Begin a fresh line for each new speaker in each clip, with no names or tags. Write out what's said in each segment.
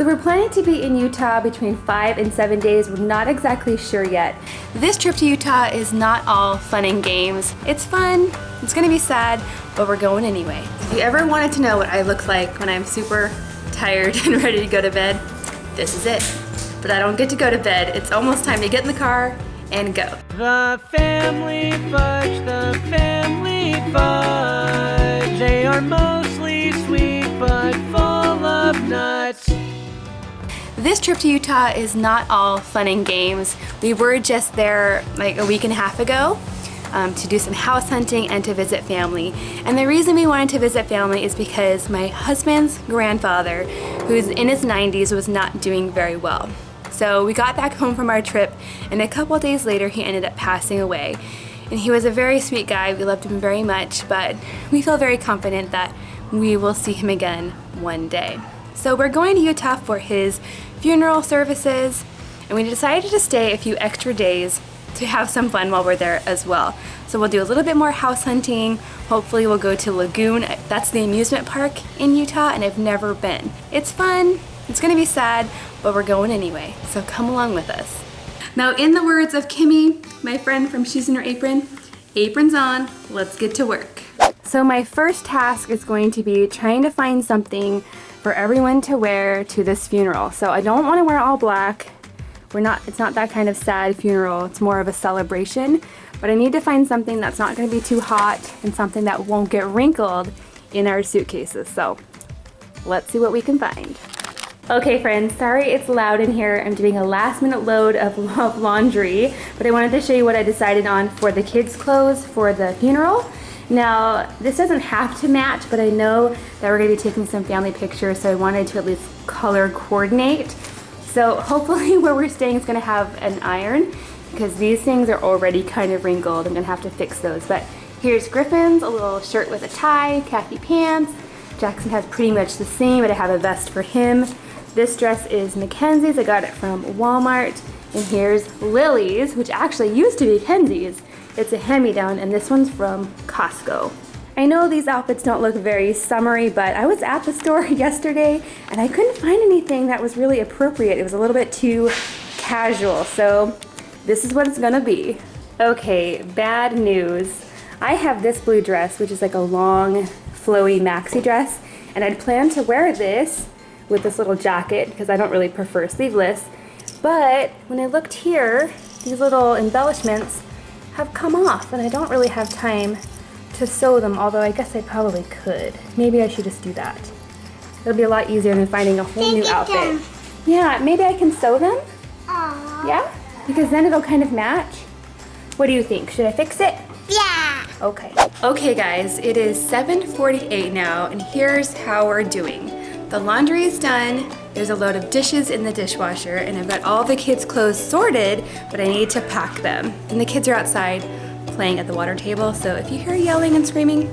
So we're planning to be in Utah between five and seven days. We're not exactly sure yet. This trip to Utah is not all fun and games. It's fun, it's gonna be sad, but we're going anyway. If you ever wanted to know what I look like when I'm super tired and ready to go to bed, this is it. But I don't get to go to bed. It's almost time to get in the car and go.
The family fudge, the family fudge. They are mostly sweet but full of nuts.
This trip to Utah is not all fun and games. We were just there like a week and a half ago um, to do some house hunting and to visit family. And the reason we wanted to visit family is because my husband's grandfather, who's in his 90s, was not doing very well. So we got back home from our trip and a couple days later he ended up passing away. And he was a very sweet guy, we loved him very much, but we feel very confident that we will see him again one day. So we're going to Utah for his funeral services, and we decided to stay a few extra days to have some fun while we're there as well. So we'll do a little bit more house hunting. Hopefully we'll go to Lagoon. That's the amusement park in Utah and I've never been. It's fun, it's gonna be sad, but we're going anyway. So come along with us. Now in the words of Kimmy, my friend from Shoes in Her Apron, aprons on, let's get to work. So my first task is going to be trying to find something for everyone to wear to this funeral. So I don't want to wear all black. We're not, it's not that kind of sad funeral. It's more of a celebration. But I need to find something that's not going to be too hot and something that won't get wrinkled in our suitcases. So let's see what we can find. Okay friends, sorry it's loud in here. I'm doing a last minute load of, of laundry, but I wanted to show you what I decided on for the kids' clothes for the funeral. Now, this doesn't have to match, but I know that we're gonna be taking some family pictures, so I wanted to at least color coordinate. So hopefully where we're staying is gonna have an iron, because these things are already kind of wrinkled. I'm gonna have to fix those. But here's Griffin's, a little shirt with a tie, khaki pants. Jackson has pretty much the same, but I have a vest for him. This dress is Mackenzie's, I got it from Walmart. And here's Lily's, which actually used to be Kenzie's. It's a hand-me-down and this one's from Costco. I know these outfits don't look very summery, but I was at the store yesterday and I couldn't find anything that was really appropriate. It was a little bit too casual, so this is what it's gonna be. Okay, bad news. I have this blue dress, which is like a long, flowy maxi dress, and I'd planned to wear this with this little jacket because I don't really prefer sleeveless. But when I looked here, these little embellishments have come off and I don't really have time to sew them, although I guess I probably could. Maybe I should just do that. It'll be a lot easier than finding a whole new outfit. Yeah, maybe I can sew them? Aww. Yeah? Because then it'll kind of match. What do you think? Should I fix it?
Yeah.
Okay. Okay guys, it is 7.48 now and here's how we're doing. The laundry is done, there's a load of dishes in the dishwasher and I've got all the kids' clothes sorted, but I need to pack them. And the kids are outside playing at the water table, so if you hear yelling and screaming,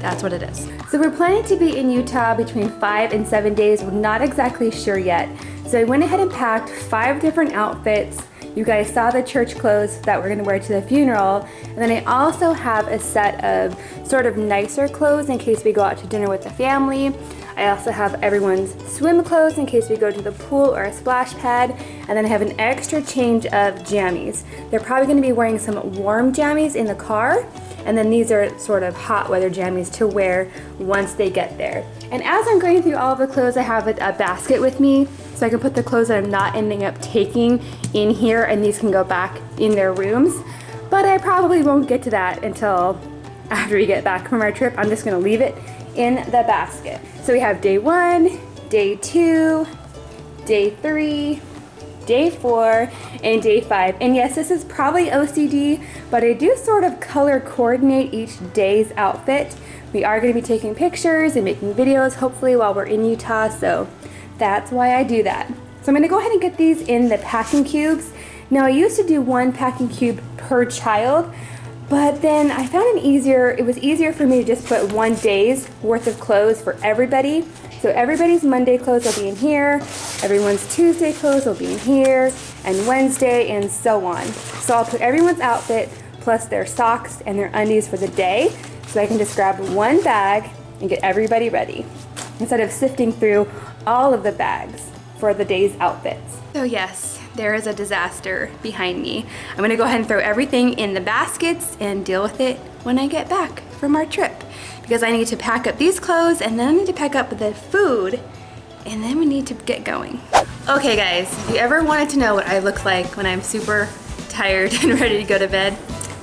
that's what it is. So we're planning to be in Utah between five and seven days. We're not exactly sure yet. So I went ahead and packed five different outfits. You guys saw the church clothes that we're gonna wear to the funeral. And then I also have a set of sort of nicer clothes in case we go out to dinner with the family. I also have everyone's swim clothes in case we go to the pool or a splash pad. And then I have an extra change of jammies. They're probably gonna be wearing some warm jammies in the car. And then these are sort of hot weather jammies to wear once they get there. And as I'm going through all of the clothes, I have a, a basket with me so I can put the clothes that I'm not ending up taking in here and these can go back in their rooms. But I probably won't get to that until after we get back from our trip. I'm just gonna leave it in the basket. So we have day one, day two, day three, day four, and day five. And yes, this is probably OCD, but I do sort of color coordinate each day's outfit. We are gonna be taking pictures and making videos, hopefully while we're in Utah, so that's why I do that. So I'm gonna go ahead and get these in the packing cubes. Now I used to do one packing cube per child, but then I found it easier, it was easier for me to just put one day's worth of clothes for everybody. So everybody's Monday clothes will be in here, everyone's Tuesday clothes will be in here, and Wednesday and so on. So I'll put everyone's outfit plus their socks and their undies for the day so I can just grab one bag and get everybody ready instead of sifting through all of the bags. for the day's outfits. So yes, there is a disaster behind me. I'm gonna go ahead and throw everything in the baskets and deal with it when I get back from our trip. Because I need to pack up these clothes and then I need to pack up the food and then we need to get going. Okay guys, if you ever wanted to know what I look like when I'm super tired and ready to go to bed,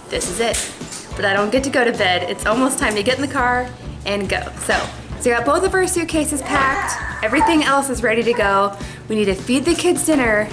this is it. But I don't get to go to bed. It's almost time to get in the car and go. So, so we got both of our suitcases packed. Everything else is ready to go. We need to feed the kids dinner,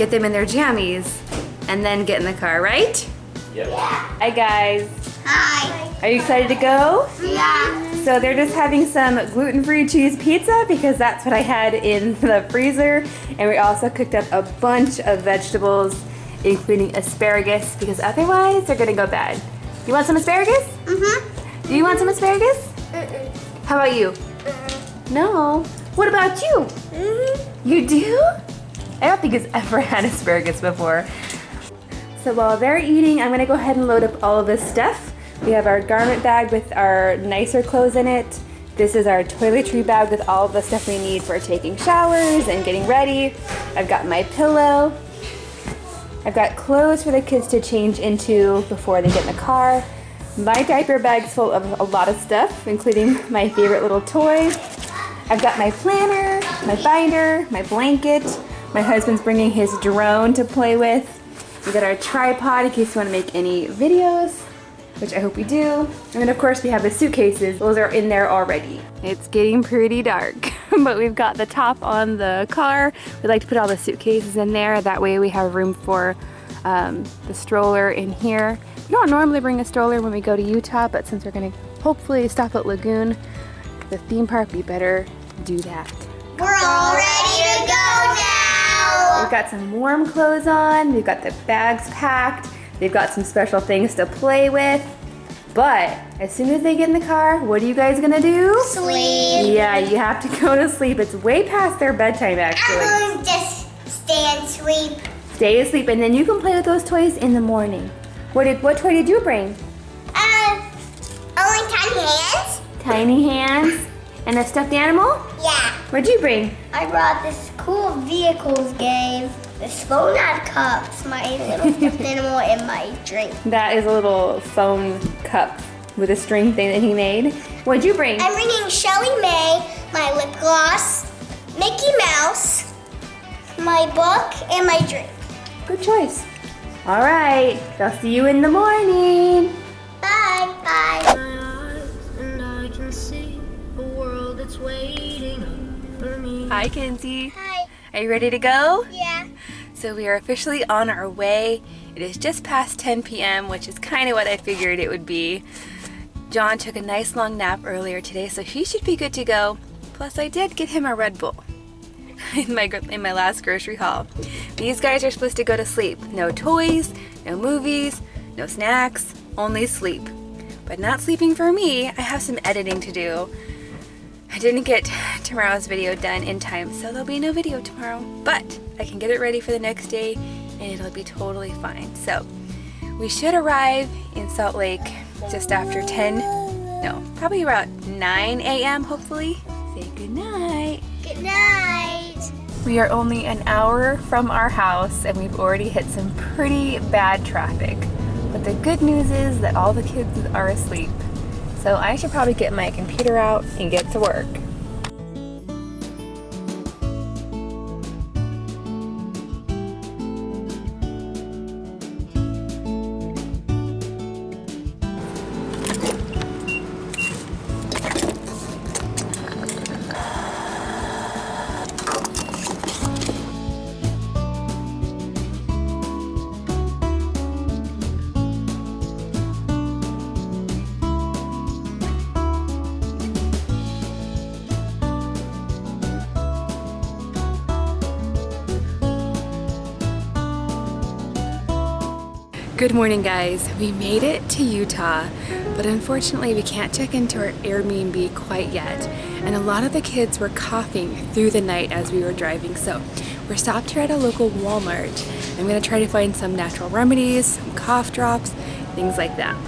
get them in their jammies, and then get in the car, right?
Yep.
Hi guys.
Hi.
Are you excited to go?
Yeah.
So they're just having some gluten-free cheese pizza because that's what I had in the freezer. And we also cooked up a bunch of vegetables, including asparagus, because otherwise they're gonna go bad. You want some asparagus?
Mm-hmm.
Do you want some asparagus? How about you? No. What about you?
Mm-hmm.
You do? I don't think he's ever had asparagus before. So while they're eating, I'm gonna go ahead and load up all of this stuff. We have our garment bag with our nicer clothes in it. This is our toiletry bag with all of the stuff we need for taking showers and getting ready. I've got my pillow. I've got clothes for the kids to change into before they get in the car. My diaper bag's full of a lot of stuff, including my favorite little toy. I've got my planner, my binder, my blanket. My husband's bringing his drone to play with. We got our tripod in case you want to make any videos, which I hope we do. And then of course we have the suitcases. Those are in there already. It's getting pretty dark, but we've got the top on the car. We'd like to put all the suitcases in there. That way we have room for um, the stroller in here. We don't normally bring a stroller when we go to Utah, but since we're gonna hopefully stop at Lagoon, the theme park, we better do that.
We're all ready to go now.
We've got some warm clothes on, we've got the bags packed, they've got some special things to play with. But as soon as they get in the car, what are you guys gonna do?
Sleep.
Yeah, you have to go to sleep. It's way past their bedtime actually.
I'm to just stay and sleep.
Stay asleep and then you can play with those toys in the morning. What did what toy did you bring?
Uh, only tiny hands?
Tiny hands and a stuffed animal?
Yeah.
What'd you bring?
I brought this cool vehicles game. The Slow Nod cups, my little stuffed animal, and my drink.
That is a little phone cup with a string thing that he made. What'd you bring?
I'm bringing ShellieMay, my lip gloss, Mickey Mouse, my book, and my drink.
Good choice. All right, I'll see you in the morning.
Bye. Bye.
Hi, Kinsey.
Hi.
Are you ready to go?
Yeah.
So we are officially on our way. It is just past 10 p.m., which is kind of what I figured it would be. John took a nice long nap earlier today, so he should be good to go. Plus, I did get him a Red Bull in my in my last grocery haul. These guys are supposed to go to sleep. No toys, no movies, no snacks, only sleep. But not sleeping for me. I have some editing to do. I didn't get tomorrow's video done in time, so there'll be no video tomorrow. But I can get it ready for the next day and it'll be totally fine. So we should arrive in Salt Lake just after 10, no, probably around 9 a.m. hopefully. Say good night.
Good night.
We are only an hour from our house and we've already hit some pretty bad traffic. But the good news is that all the kids are asleep. So I should probably get my computer out and get to work. Good morning guys. We made it to Utah, but unfortunately we can't check into our Airbnb quite yet. And a lot of the kids were coughing through the night as we were driving. So we're stopped here at a local Walmart. I'm gonna try to find some natural remedies, some cough drops, things like that.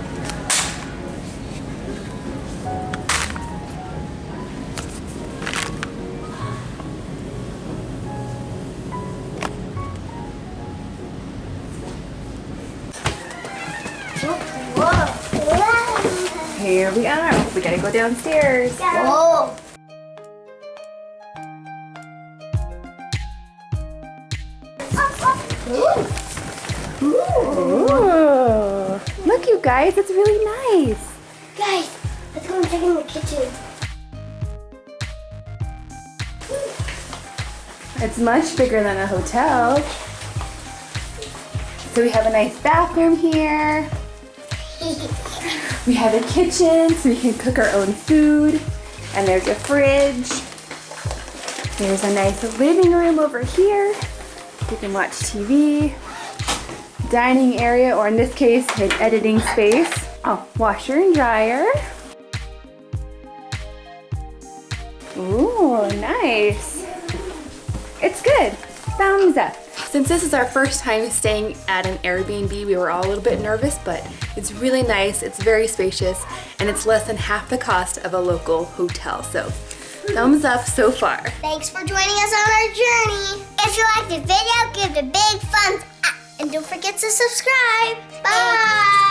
Here we are. We gotta go downstairs.
Whoa.
Ooh. Look, you guys, it's really nice.
Guys, let's go and check in the kitchen.
It's much bigger than a hotel. So we have a nice bathroom here. We have a kitchen so we can cook our own food. And there's a fridge. There's a nice living room over here. You can watch TV. Dining area, or in this case, an editing space. Oh, washer and dryer. Ooh, nice. It's good. Thumbs up. Since this is our first time staying at an Airbnb, we were all a little bit nervous, but it's really nice, it's very spacious, and it's less than half the cost of a local hotel. So, thumbs up so far.
Thanks for joining us on our journey. If you liked the video, give it a big thumbs up. And don't forget to subscribe. Bye.